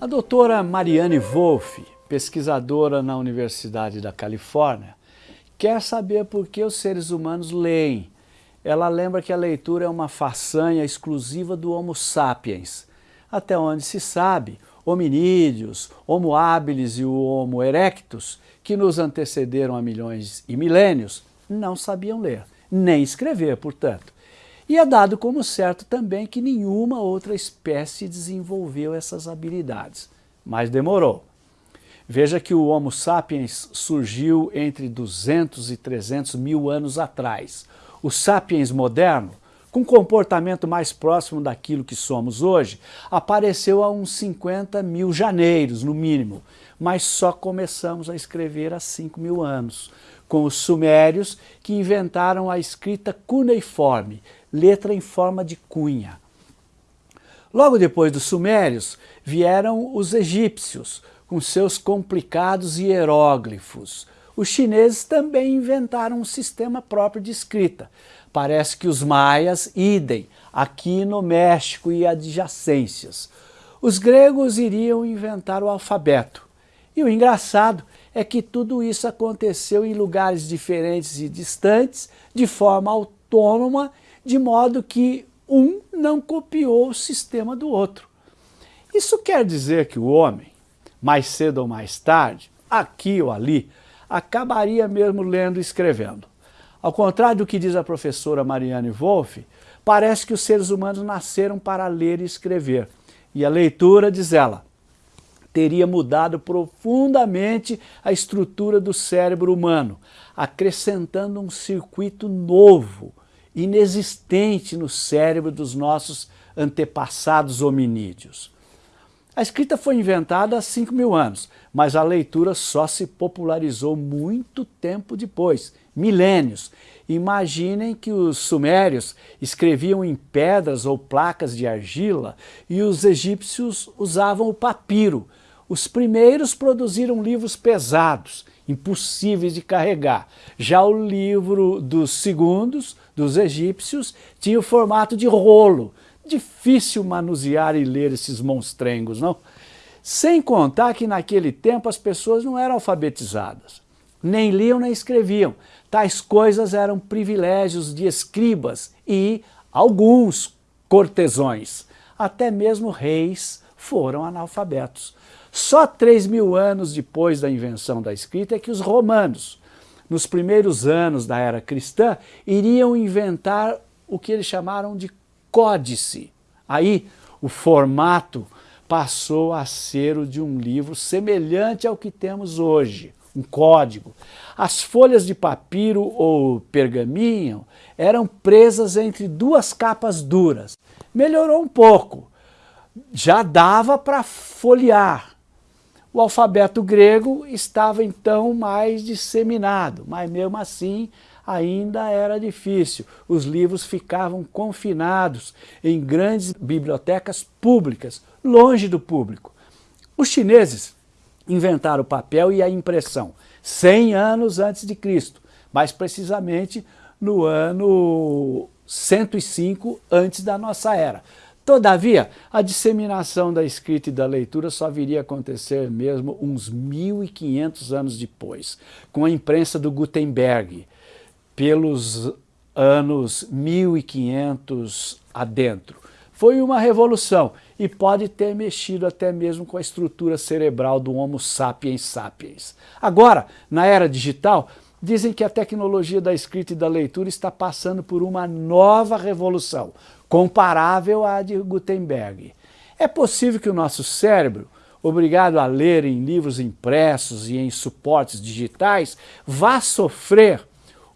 A doutora Mariane Wolff, pesquisadora na Universidade da Califórnia, quer saber por que os seres humanos leem. Ela lembra que a leitura é uma façanha exclusiva do Homo sapiens. Até onde se sabe, hominídeos, Homo habilis e o Homo erectus, que nos antecederam há milhões e milênios, não sabiam ler, nem escrever, portanto. E é dado como certo também que nenhuma outra espécie desenvolveu essas habilidades. Mas demorou. Veja que o Homo sapiens surgiu entre 200 e 300 mil anos atrás. O sapiens moderno, com comportamento mais próximo daquilo que somos hoje, apareceu há uns 50 mil janeiros, no mínimo, mas só começamos a escrever há 5 mil anos, com os sumérios que inventaram a escrita cuneiforme, letra em forma de cunha. Logo depois dos sumérios vieram os egípcios, com seus complicados hieróglifos. Os chineses também inventaram um sistema próprio de escrita. Parece que os maias, idem, aqui no México e adjacências. Os gregos iriam inventar o alfabeto. E o engraçado é que tudo isso aconteceu em lugares diferentes e distantes, de forma autônoma de modo que um não copiou o sistema do outro. Isso quer dizer que o homem, mais cedo ou mais tarde, aqui ou ali, acabaria mesmo lendo e escrevendo. Ao contrário do que diz a professora Marianne Wolff, parece que os seres humanos nasceram para ler e escrever. E a leitura, diz ela, teria mudado profundamente a estrutura do cérebro humano, acrescentando um circuito novo, inexistente no cérebro dos nossos antepassados hominídeos. A escrita foi inventada há 5 mil anos, mas a leitura só se popularizou muito tempo depois, milênios. Imaginem que os sumérios escreviam em pedras ou placas de argila e os egípcios usavam o papiro. Os primeiros produziram livros pesados, impossíveis de carregar. Já o livro dos segundos, dos egípcios, tinha o formato de rolo. Difícil manusear e ler esses monstrengos, não? Sem contar que naquele tempo as pessoas não eram alfabetizadas. Nem liam nem escreviam. Tais coisas eram privilégios de escribas e alguns cortesões. Até mesmo reis foram analfabetos. Só 3 mil anos depois da invenção da escrita é que os romanos, nos primeiros anos da era cristã, iriam inventar o que eles chamaram de códice. Aí o formato passou a ser o de um livro semelhante ao que temos hoje, um código. As folhas de papiro ou pergaminho eram presas entre duas capas duras. Melhorou um pouco, já dava para folhear, o alfabeto grego estava então mais disseminado, mas mesmo assim ainda era difícil. Os livros ficavam confinados em grandes bibliotecas públicas, longe do público. Os chineses inventaram o papel e a impressão 100 anos antes de Cristo, mais precisamente no ano 105 antes da nossa era. Todavia, a disseminação da escrita e da leitura só viria a acontecer mesmo uns 1500 anos depois, com a imprensa do Gutenberg, pelos anos 1500 adentro. Foi uma revolução e pode ter mexido até mesmo com a estrutura cerebral do Homo sapiens sapiens. Agora, na era digital, dizem que a tecnologia da escrita e da leitura está passando por uma nova revolução, comparável à de Gutenberg. É possível que o nosso cérebro, obrigado a ler em livros impressos e em suportes digitais, vá sofrer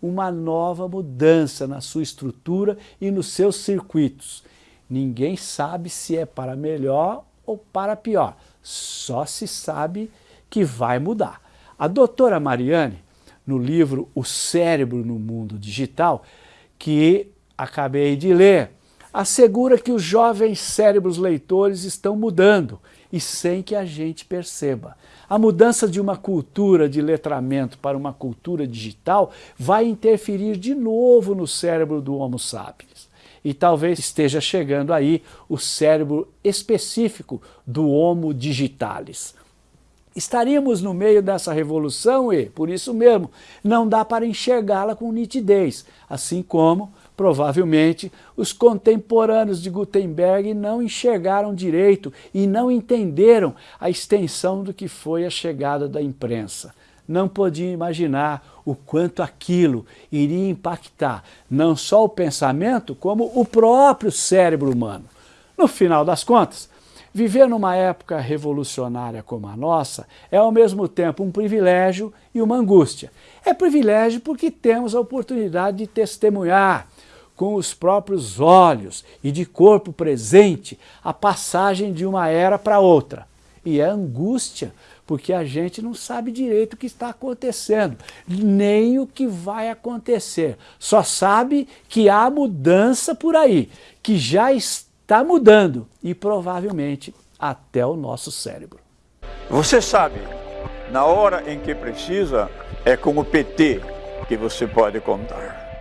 uma nova mudança na sua estrutura e nos seus circuitos. Ninguém sabe se é para melhor ou para pior, só se sabe que vai mudar. A doutora Mariane, no livro O Cérebro no Mundo Digital, que acabei de ler, assegura que os jovens cérebros leitores estão mudando e sem que a gente perceba. A mudança de uma cultura de letramento para uma cultura digital vai interferir de novo no cérebro do Homo sapiens. E talvez esteja chegando aí o cérebro específico do Homo digitalis. Estaríamos no meio dessa revolução e, por isso mesmo, não dá para enxergá-la com nitidez, assim como, provavelmente, os contemporâneos de Gutenberg não enxergaram direito e não entenderam a extensão do que foi a chegada da imprensa. Não podiam imaginar o quanto aquilo iria impactar não só o pensamento, como o próprio cérebro humano. No final das contas, Viver numa época revolucionária como a nossa é ao mesmo tempo um privilégio e uma angústia. É privilégio porque temos a oportunidade de testemunhar com os próprios olhos e de corpo presente a passagem de uma era para outra. E é angústia porque a gente não sabe direito o que está acontecendo, nem o que vai acontecer. Só sabe que há mudança por aí, que já está está mudando e provavelmente até o nosso cérebro. Você sabe, na hora em que precisa, é com o PT que você pode contar.